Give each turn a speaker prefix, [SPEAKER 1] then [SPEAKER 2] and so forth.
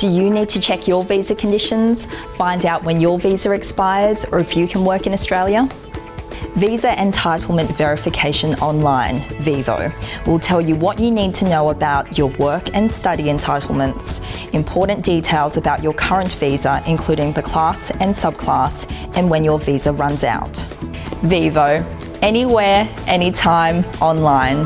[SPEAKER 1] Do you need to check your visa conditions, find out when your visa expires or if you can work in Australia? Visa Entitlement Verification Online, VEVO, will tell you what you need to know about your work and study entitlements, important details about your current visa including the class and subclass and when your visa runs out. VEVO, anywhere, anytime, online.